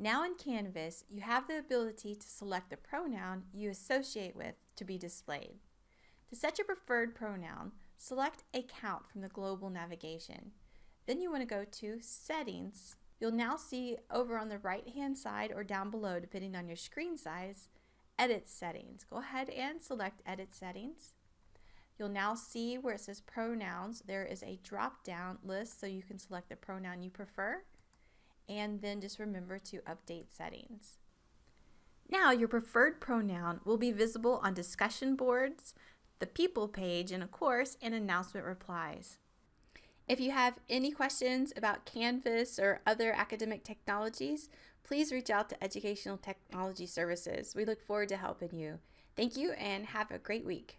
Now in Canvas, you have the ability to select the pronoun you associate with to be displayed. To set your preferred pronoun, select Account from the global navigation. Then you want to go to Settings. You'll now see over on the right hand side or down below, depending on your screen size, Edit Settings. Go ahead and select Edit Settings. You'll now see where it says pronouns, there is a drop down list so you can select the pronoun you prefer and then just remember to update settings. Now your preferred pronoun will be visible on discussion boards, the people page, and of course in announcement replies. If you have any questions about Canvas or other academic technologies, please reach out to Educational Technology Services. We look forward to helping you. Thank you and have a great week.